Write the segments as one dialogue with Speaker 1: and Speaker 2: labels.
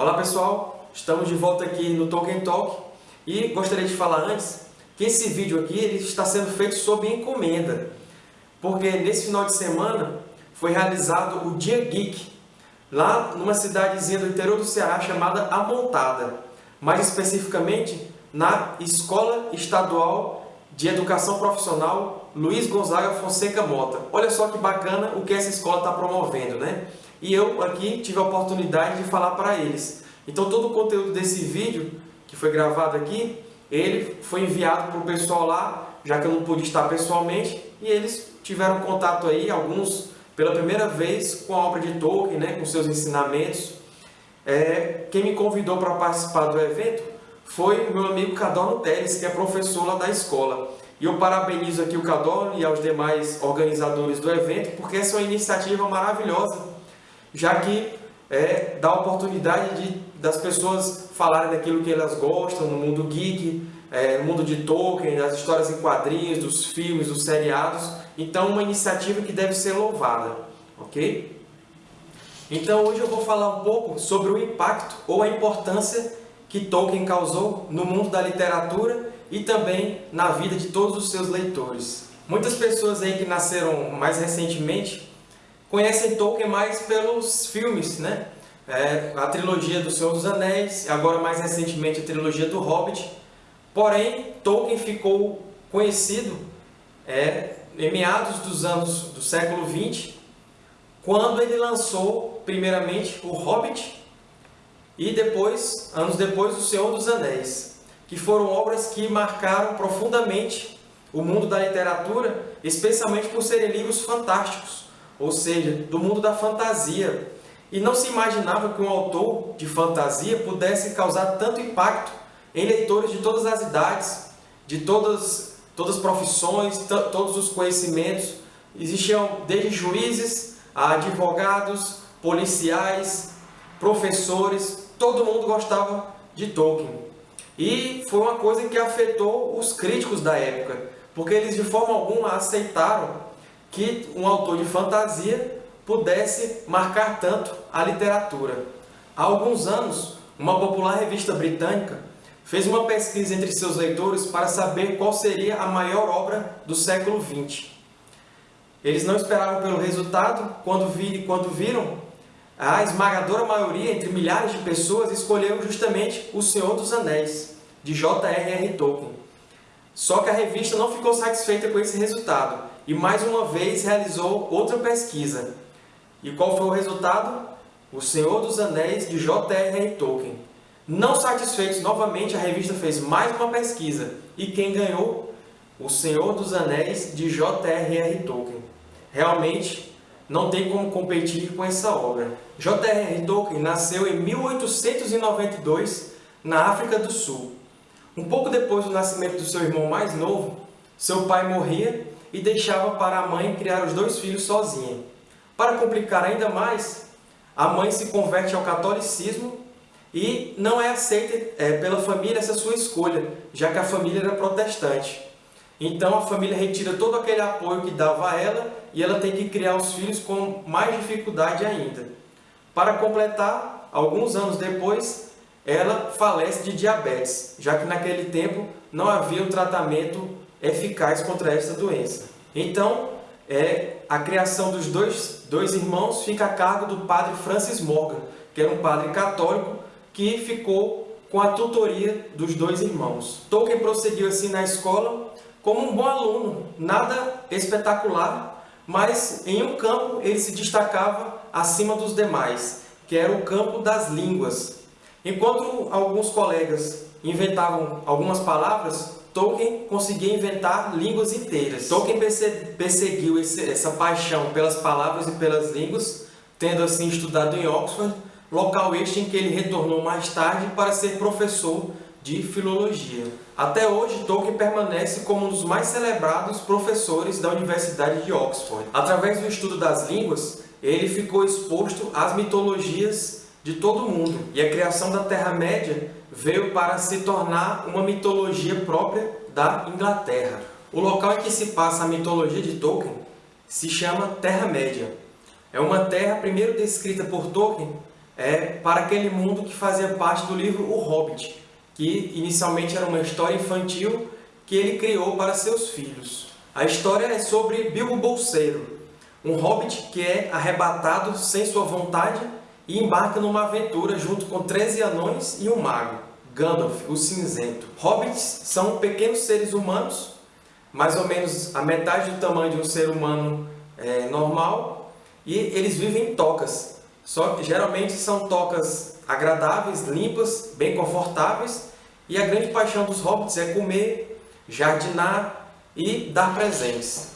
Speaker 1: Olá pessoal, estamos de volta aqui no Tolkien Talk e gostaria de falar antes que esse vídeo aqui ele está sendo feito sob encomenda, porque nesse final de semana foi realizado o Dia Geek, lá numa cidadezinha do interior do Ceará chamada Amontada, mais especificamente na Escola Estadual de Educação Profissional Luiz Gonzaga Fonseca Mota. Olha só que bacana o que essa escola está promovendo, né? E eu aqui tive a oportunidade de falar para eles. Então todo o conteúdo desse vídeo, que foi gravado aqui, ele foi enviado para o pessoal lá, já que eu não pude estar pessoalmente, e eles tiveram contato aí, alguns pela primeira vez, com a obra de Tolkien, né, com seus ensinamentos. É, quem me convidou para participar do evento foi o meu amigo Cadorno Teles, que é professor lá da escola. E eu parabenizo aqui o Cadorno e aos demais organizadores do evento, porque essa é uma iniciativa maravilhosa já que é, dá oportunidade de, das pessoas falarem daquilo que elas gostam no mundo geek, é, no mundo de Tolkien, das histórias em quadrinhos, dos filmes, dos seriados. Então, uma iniciativa que deve ser louvada, ok? Então, hoje eu vou falar um pouco sobre o impacto ou a importância que Tolkien causou no mundo da literatura e também na vida de todos os seus leitores. Muitas pessoas aí que nasceram mais recentemente conhecem Tolkien mais pelos filmes, né? É, a trilogia do Senhor dos Anéis, agora mais recentemente a trilogia do Hobbit. Porém, Tolkien ficou conhecido é, em meados dos anos do século XX, quando ele lançou primeiramente o Hobbit e depois, anos depois, o Senhor dos Anéis, que foram obras que marcaram profundamente o mundo da literatura, especialmente por serem livros fantásticos ou seja, do mundo da fantasia. E não se imaginava que um autor de fantasia pudesse causar tanto impacto em leitores de todas as idades, de todas, todas as profissões, todos os conhecimentos. Existiam desde juízes, a advogados, policiais, professores, todo mundo gostava de Tolkien. E foi uma coisa que afetou os críticos da época, porque eles de forma alguma aceitaram que um autor de fantasia pudesse marcar tanto a literatura. Há alguns anos, uma popular revista britânica fez uma pesquisa entre seus leitores para saber qual seria a maior obra do século XX. Eles não esperavam pelo resultado, quando, vi, quando viram, a esmagadora maioria, entre milhares de pessoas, escolheu justamente O Senhor dos Anéis, de J.R.R. Tolkien. Só que a revista não ficou satisfeita com esse resultado e mais uma vez realizou outra pesquisa. E qual foi o resultado? O Senhor dos Anéis de J.R.R. Tolkien. Não satisfeitos, novamente a revista fez mais uma pesquisa. E quem ganhou? O Senhor dos Anéis de J.R.R. Tolkien. Realmente não tem como competir com essa obra. J.R.R. Tolkien nasceu em 1892 na África do Sul. Um pouco depois do nascimento do seu irmão mais novo, seu pai morria e deixava para a mãe criar os dois filhos sozinha. Para complicar ainda mais, a mãe se converte ao catolicismo e não é aceita é, pela família essa sua escolha, já que a família era protestante. Então a família retira todo aquele apoio que dava a ela e ela tem que criar os filhos com mais dificuldade ainda. Para completar, alguns anos depois, ela falece de diabetes, já que naquele tempo não havia um tratamento eficaz contra esta doença. Então, é, a criação dos dois, dois irmãos fica a cargo do padre Francis Morgan, que era um padre católico que ficou com a tutoria dos dois irmãos. Tolkien prosseguiu assim na escola como um bom aluno, nada espetacular, mas em um campo ele se destacava acima dos demais, que era o campo das línguas. Enquanto alguns colegas inventavam algumas palavras, Tolkien conseguia inventar línguas inteiras. Tolkien perseguiu esse, essa paixão pelas palavras e pelas línguas, tendo assim estudado em Oxford, local este em que ele retornou mais tarde para ser professor de filologia. Até hoje, Tolkien permanece como um dos mais celebrados professores da Universidade de Oxford. Através do estudo das línguas, ele ficou exposto às mitologias de todo mundo, e a criação da Terra-média veio para se tornar uma mitologia própria da Inglaterra. O local em que se passa a mitologia de Tolkien se chama Terra-média. É uma terra primeiro descrita por Tolkien é, para aquele mundo que fazia parte do livro O Hobbit, que inicialmente era uma história infantil que ele criou para seus filhos. A história é sobre Bilbo Bolseiro, um hobbit que é arrebatado sem sua vontade e embarca numa aventura junto com 13 anões e um mago, Gandalf, o Cinzento. Hobbits são pequenos seres humanos, mais ou menos a metade do tamanho de um ser humano é, normal, e eles vivem em tocas, só que geralmente são tocas agradáveis, limpas, bem confortáveis, e a grande paixão dos hobbits é comer, jardinar e dar presentes.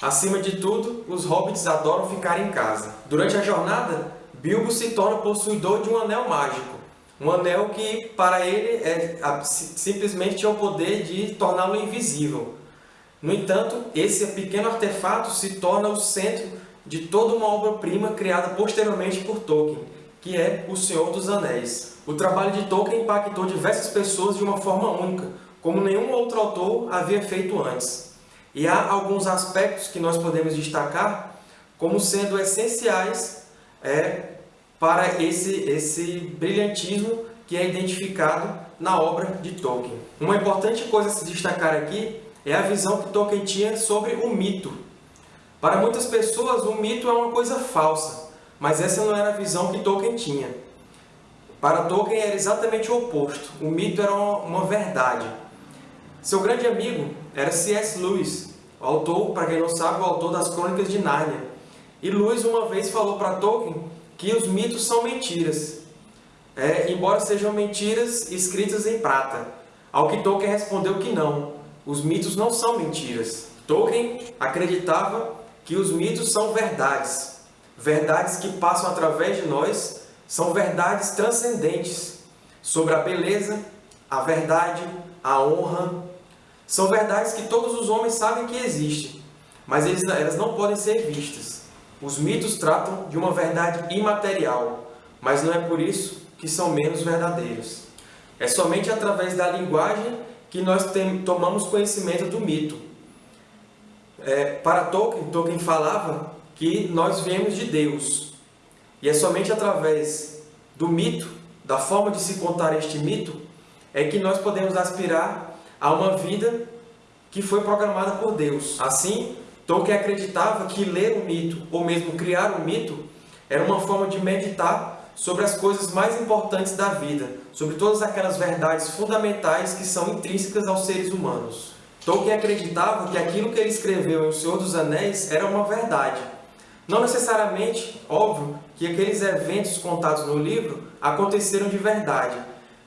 Speaker 1: Acima de tudo, os hobbits adoram ficar em casa. Durante a jornada, Bilbo se torna possuidor de um anel mágico. Um anel que, para ele, é, simplesmente tinha o poder de torná-lo invisível. No entanto, esse pequeno artefato se torna o centro de toda uma obra-prima criada posteriormente por Tolkien, que é O Senhor dos Anéis. O trabalho de Tolkien impactou diversas pessoas de uma forma única, como nenhum outro autor havia feito antes. E há alguns aspectos que nós podemos destacar como sendo essenciais é, para esse, esse brilhantismo que é identificado na obra de Tolkien. Uma importante coisa a se destacar aqui é a visão que Tolkien tinha sobre o mito, para muitas pessoas, o mito é uma coisa falsa, mas essa não era a visão que Tolkien tinha. Para Tolkien era exatamente o oposto. O mito era uma verdade. Seu grande amigo era C.S. Lewis, o autor, para quem não sabe, o autor das Crônicas de Nárnia. E Lewis uma vez falou para Tolkien que os mitos são mentiras, é, embora sejam mentiras escritas em prata. Ao que Tolkien respondeu que não, os mitos não são mentiras. Tolkien acreditava que os mitos são verdades, verdades que passam através de nós, são verdades transcendentes sobre a beleza, a verdade, a honra. São verdades que todos os homens sabem que existem, mas elas não podem ser vistas. Os mitos tratam de uma verdade imaterial, mas não é por isso que são menos verdadeiros. É somente através da linguagem que nós tomamos conhecimento do mito. É, para Tolkien, Tolkien falava que nós viemos de Deus. E é somente através do mito, da forma de se contar este mito, é que nós podemos aspirar a uma vida que foi programada por Deus. Assim, Tolkien acreditava que ler o mito, ou mesmo criar o mito, era uma forma de meditar sobre as coisas mais importantes da vida, sobre todas aquelas verdades fundamentais que são intrínsecas aos seres humanos. Tolkien acreditava que aquilo que ele escreveu em O Senhor dos Anéis era uma verdade. Não necessariamente, óbvio, que aqueles eventos contados no livro aconteceram de verdade,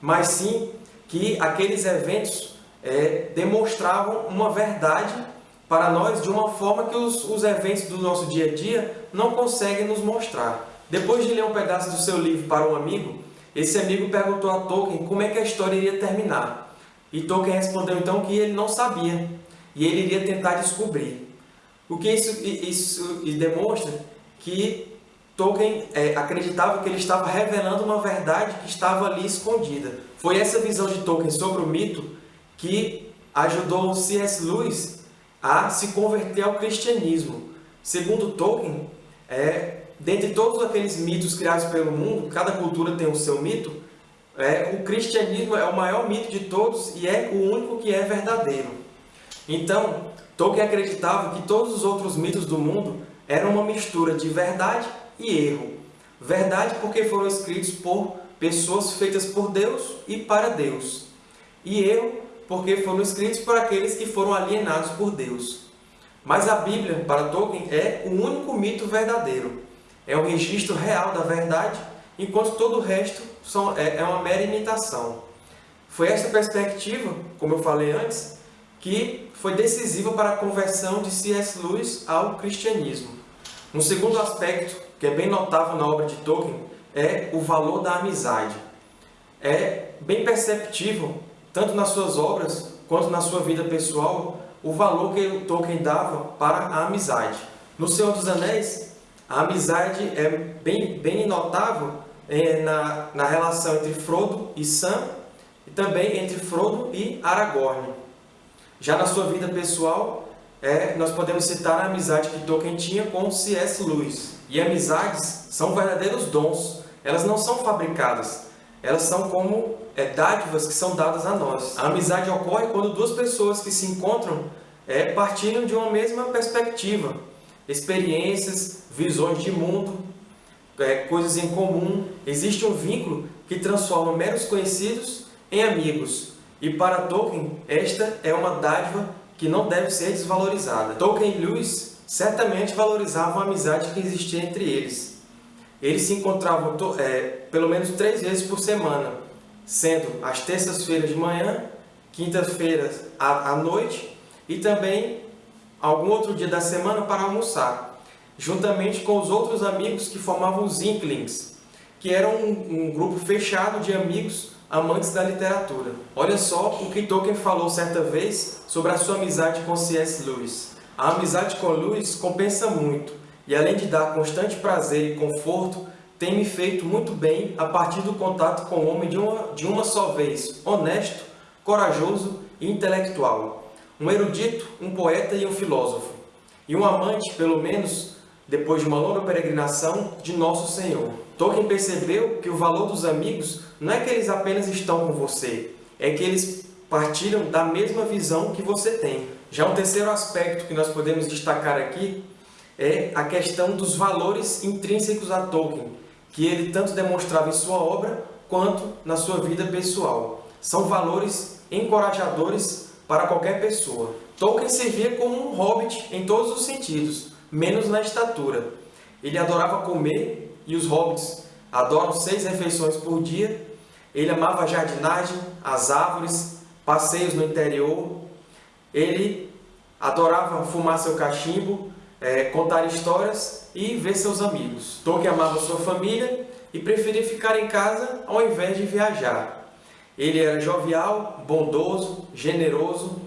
Speaker 1: mas sim que aqueles eventos é, demonstravam uma verdade para nós de uma forma que os, os eventos do nosso dia a dia não conseguem nos mostrar. Depois de ler um pedaço do seu livro para um amigo, esse amigo perguntou a Tolkien como é que a história iria terminar. E Tolkien respondeu então que ele não sabia e ele iria tentar descobrir. O que isso, isso demonstra que Tolkien é, acreditava que ele estava revelando uma verdade que estava ali escondida. Foi essa visão de Tolkien sobre o mito que ajudou C.S. Lewis a se converter ao cristianismo. Segundo Tolkien, é, dentre todos aqueles mitos criados pelo mundo, cada cultura tem o seu mito, é, o cristianismo é o maior mito de todos e é o único que é verdadeiro. Então, Tolkien acreditava que todos os outros mitos do mundo eram uma mistura de verdade e erro. Verdade porque foram escritos por pessoas feitas por Deus e para Deus. E erro porque foram escritos por aqueles que foram alienados por Deus. Mas a Bíblia, para Tolkien, é o único mito verdadeiro. É o registro real da verdade enquanto todo o resto é, é uma mera imitação. Foi essa perspectiva, como eu falei antes, que foi decisiva para a conversão de C.S. Lewis ao cristianismo. Um segundo aspecto, que é bem notável na obra de Tolkien, é o valor da amizade. É bem perceptível, tanto nas suas obras quanto na sua vida pessoal, o valor que Tolkien dava para a amizade. No Senhor dos Anéis, a amizade é bem, bem notável é, na, na relação entre Frodo e Sam e também entre Frodo e Aragorn. Já na sua vida pessoal, é, nós podemos citar a amizade que Tolkien tinha com C.S. Lewis. E amizades são verdadeiros dons elas não são fabricadas, elas são como é, dádivas que são dadas a nós. A amizade ocorre quando duas pessoas que se encontram é, partilham de uma mesma perspectiva, experiências, visões de mundo, é, coisas em comum. Existe um vínculo que transforma meros conhecidos em amigos. E para Tolkien, esta é uma dádiva que não deve ser desvalorizada. Tolkien e Lewis certamente valorizavam a amizade que existia entre eles. Eles se encontravam é, pelo menos três vezes por semana, sendo às terças-feiras de manhã, quintas-feiras à noite e também algum outro dia da semana para almoçar, juntamente com os outros amigos que formavam os Inklings, que eram um, um grupo fechado de amigos amantes da literatura. Olha só o que Tolkien falou certa vez sobre a sua amizade com C.S. Lewis. A amizade com Lewis compensa muito, e além de dar constante prazer e conforto, tem me feito muito bem a partir do contato com o homem de uma, de uma só vez, honesto, corajoso e intelectual. Um erudito, um poeta e um filósofo. E um amante, pelo menos, depois de uma longa peregrinação, de Nosso Senhor. Tolkien percebeu que o valor dos amigos não é que eles apenas estão com você, é que eles partilham da mesma visão que você tem. Já um terceiro aspecto que nós podemos destacar aqui é a questão dos valores intrínsecos a Tolkien, que ele tanto demonstrava em sua obra quanto na sua vida pessoal. São valores encorajadores para qualquer pessoa. Tolkien servia como um hobbit em todos os sentidos, menos na estatura. Ele adorava comer, e os hobbits adoram seis refeições por dia. Ele amava a jardinagem, as árvores, passeios no interior. Ele adorava fumar seu cachimbo, é, contar histórias e ver seus amigos. Tolkien amava sua família e preferia ficar em casa ao invés de viajar. Ele era jovial, bondoso, generoso.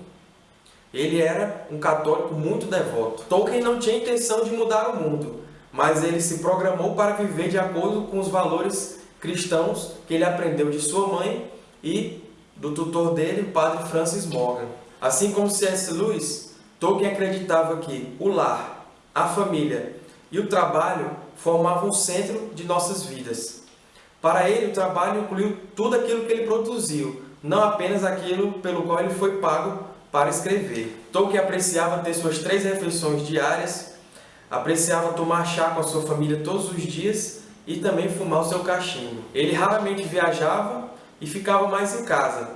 Speaker 1: Ele era um católico muito devoto. Tolkien não tinha intenção de mudar o mundo, mas ele se programou para viver de acordo com os valores cristãos que ele aprendeu de sua mãe e do tutor dele, o padre Francis Morgan. Assim como C.S. Lewis, Tolkien acreditava que o lar, a família e o trabalho formavam o centro de nossas vidas. Para ele, o trabalho incluiu tudo aquilo que ele produziu, não apenas aquilo pelo qual ele foi pago para escrever. Tolkien apreciava ter suas três refeições diárias, apreciava tomar chá com a sua família todos os dias e também fumar o seu cachimbo. Ele raramente viajava e ficava mais em casa.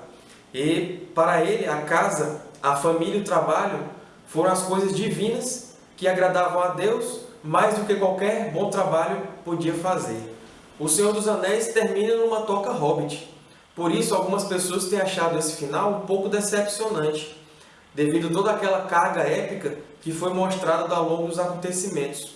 Speaker 1: E para ele, a casa, a família e o trabalho foram as coisas divinas que agradavam a Deus mais do que qualquer bom trabalho podia fazer. O Senhor dos Anéis termina numa toca hobbit. Por isso, algumas pessoas têm achado esse final um pouco decepcionante devido a toda aquela carga épica que foi mostrada ao longo dos acontecimentos.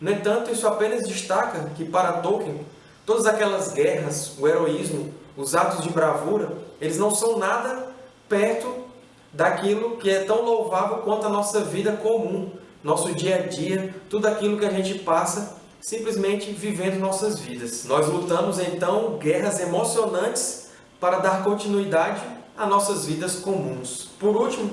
Speaker 1: No entanto, isso apenas destaca que, para Tolkien, todas aquelas guerras, o heroísmo, os atos de bravura, eles não são nada perto daquilo que é tão louvável quanto a nossa vida comum, nosso dia a dia, tudo aquilo que a gente passa simplesmente vivendo nossas vidas. Nós lutamos então guerras emocionantes para dar continuidade a nossas vidas comuns. Por último,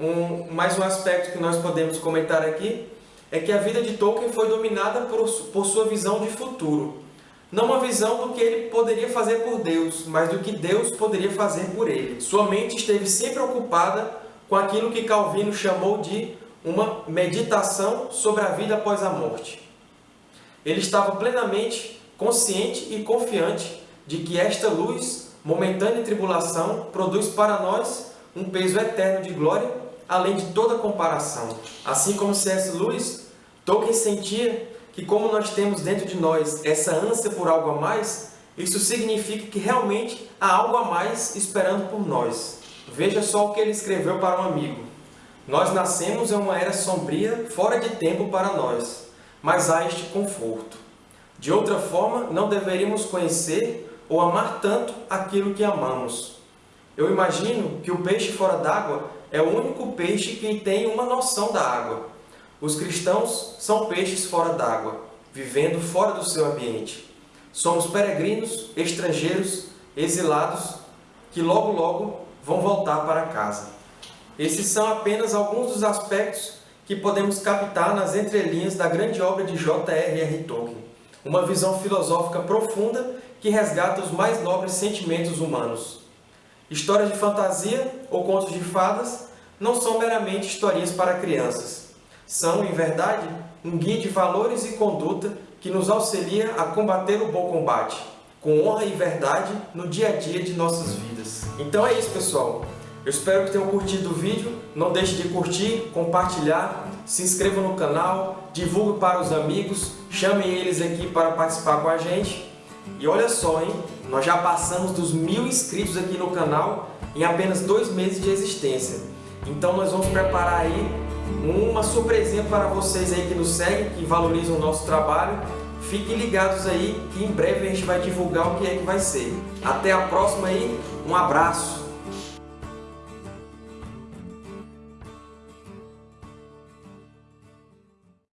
Speaker 1: um, mais um aspecto que nós podemos comentar aqui é que a vida de Tolkien foi dominada por, por sua visão de futuro. Não uma visão do que ele poderia fazer por Deus, mas do que Deus poderia fazer por ele. Sua mente esteve sempre ocupada com aquilo que Calvino chamou de uma meditação sobre a vida após a morte. Ele estava plenamente consciente e confiante de que esta luz, momentânea tribulação, produz para nós um peso eterno de glória além de toda comparação. Assim como C.S. Lewis, Tolkien sentia que como nós temos dentro de nós essa ânsia por algo a mais, isso significa que realmente há algo a mais esperando por nós. Veja só o que ele escreveu para um amigo. Nós nascemos em uma era sombria, fora de tempo para nós, mas há este conforto. De outra forma, não deveríamos conhecer ou amar tanto aquilo que amamos. Eu imagino que o peixe fora d'água é o único peixe que tem uma noção da água. Os cristãos são peixes fora d'água, vivendo fora do seu ambiente. Somos peregrinos, estrangeiros, exilados, que logo logo vão voltar para casa. Esses são apenas alguns dos aspectos que podemos captar nas entrelinhas da grande obra de J.R.R. Tolkien. uma visão filosófica profunda que resgata os mais nobres sentimentos humanos. Histórias de fantasia ou contos de fadas não são meramente historinhas para crianças. São, em verdade, um guia de valores e conduta que nos auxilia a combater o bom combate, com honra e verdade no dia a dia de nossas vidas. Então é isso, pessoal. Eu espero que tenham curtido o vídeo. Não deixe de curtir, compartilhar, se inscreva no canal, divulgue para os amigos, chamem eles aqui para participar com a gente. E olha só, hein? Nós já passamos dos mil inscritos aqui no canal em apenas dois meses de existência. Então nós vamos preparar aí uma surpresinha para vocês aí que nos seguem, que valorizam o nosso trabalho. Fiquem ligados aí que em breve a gente vai divulgar o que é que vai ser. Até a próxima aí, um abraço!